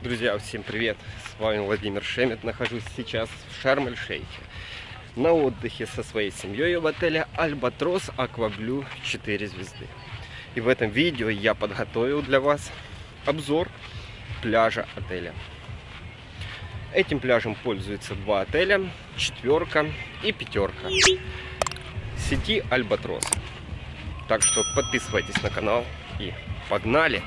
Друзья, всем привет! С вами Владимир Шемет. Нахожусь сейчас в Шарм-эль-Шейхе. На отдыхе со своей семьей в отеле Альбатрос Акваблю 4 звезды. И в этом видео я подготовил для вас обзор пляжа отеля. Этим пляжем пользуются два отеля, четверка и пятерка. Сети Альбатрос. Так что подписывайтесь на канал и погнали!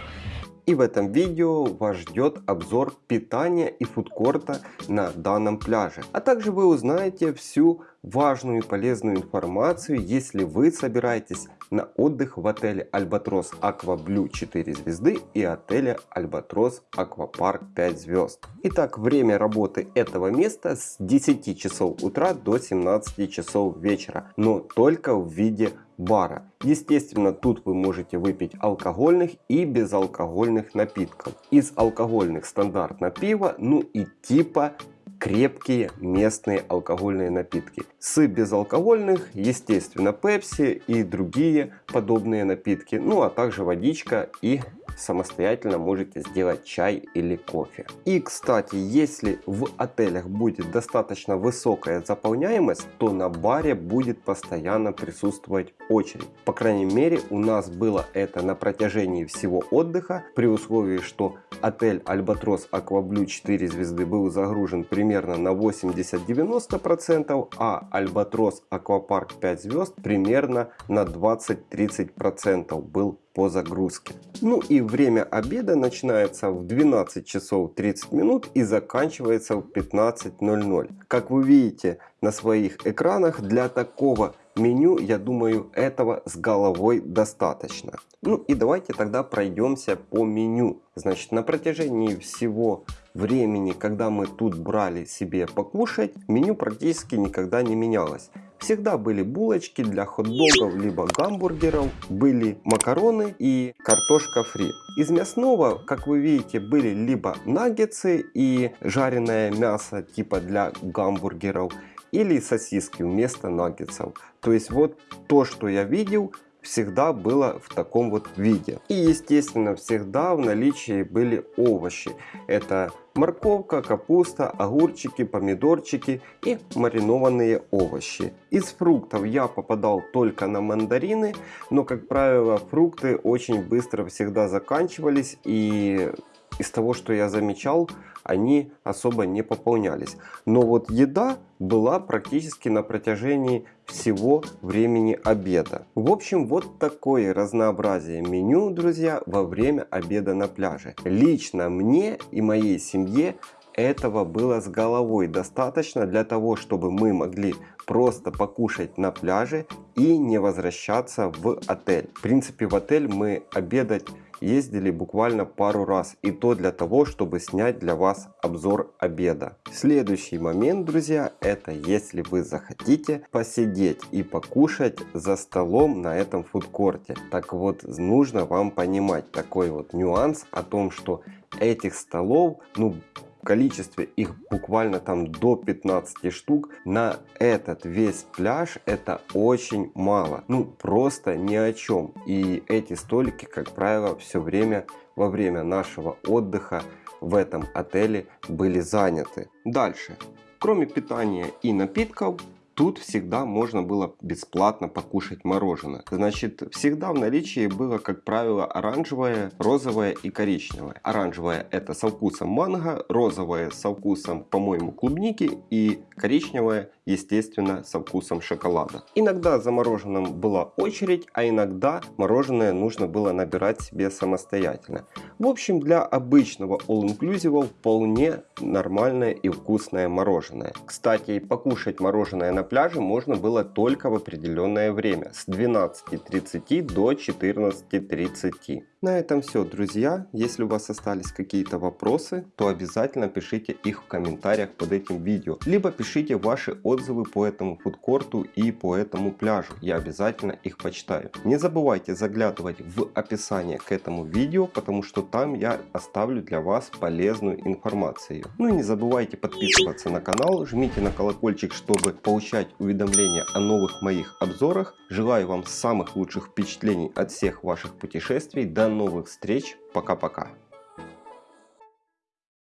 И в этом видео вас ждет обзор питания и фудкорта на данном пляже. А также вы узнаете всю важную и полезную информацию, если вы собираетесь на отдых в отеле Альбатрос Аква Блю 4 звезды и отеле Альбатрос Аквапарк 5 звезд. Итак, время работы этого места с 10 часов утра до 17 часов вечера, но только в виде бара. Естественно, тут вы можете выпить алкогольных и безалкогольных напитков. Из алкогольных стандартно пиво, ну и типа крепкие местные алкогольные напитки. С безалкогольных, естественно, пепси и другие подобные напитки, ну а также водичка и самостоятельно можете сделать чай или кофе. И кстати, если в отелях будет достаточно высокая заполняемость, то на баре будет постоянно присутствовать очередь. По крайней мере у нас было это на протяжении всего отдыха, при условии, что отель Альбатрос Акваблю 4 звезды был загружен примерно на 80-90%, а Альбатрос Аквапарк 5 звезд примерно на 20-30% был по загрузке. Ну и время обеда начинается в 12 часов 30 минут и заканчивается в 15.00. Как вы видите на своих экранах, для такого меню, я думаю, этого с головой достаточно. Ну и давайте тогда пройдемся по меню. Значит, на протяжении всего времени, когда мы тут брали себе покушать, меню практически никогда не менялось. Всегда были булочки для хот-догов либо гамбургеров, были макароны и картошка фри. Из мясного, как вы видите, были либо наггетсы и жареное мясо типа для гамбургеров, или сосиски вместо наггетсов. То есть вот то, что я видел, всегда было в таком вот виде. И естественно всегда в наличии были овощи. Это морковка, капуста, огурчики, помидорчики и маринованные овощи. Из фруктов я попадал только на мандарины, но как правило фрукты очень быстро всегда заканчивались и из того, что я замечал, они особо не пополнялись. Но вот еда была практически на протяжении всего времени обеда. В общем, вот такое разнообразие меню, друзья, во время обеда на пляже. Лично мне и моей семье этого было с головой достаточно для того, чтобы мы могли просто покушать на пляже и не возвращаться в отель. В принципе, в отель мы обедать ездили буквально пару раз и то для того, чтобы снять для вас обзор обеда. Следующий момент, друзья, это если вы захотите посидеть и покушать за столом на этом фудкорте. Так вот, нужно вам понимать такой вот нюанс о том, что этих столов, ну, количестве их буквально там до 15 штук на этот весь пляж это очень мало. Ну просто ни о чем. И эти столики как правило все время во время нашего отдыха в этом отеле были заняты. Дальше. Кроме питания и напитков Тут всегда можно было бесплатно покушать мороженое. Значит, всегда в наличии было, как правило, оранжевое, розовое и коричневое. Оранжевое это со вкусом манго, розовое со вкусом, по-моему, клубники и коричневое, естественно, со вкусом шоколада. Иногда за мороженым была очередь, а иногда мороженое нужно было набирать себе самостоятельно. В общем, для обычного all-inclusive вполне нормальное и вкусное мороженое. Кстати, покушать мороженое на пляже можно было только в определенное время с 12.30 до 14.30. На этом все, друзья. Если у вас остались какие-то вопросы, то обязательно пишите их в комментариях под этим видео. Либо пишите ваши отзывы по этому фудкорту и по этому пляжу. Я обязательно их почитаю. Не забывайте заглядывать в описание к этому видео, потому что там я оставлю для вас полезную информацию. Ну и не забывайте подписываться на канал, жмите на колокольчик, чтобы получать уведомления о новых моих обзорах. Желаю вам самых лучших впечатлений от всех ваших путешествий. До новых встреч. Пока-пока.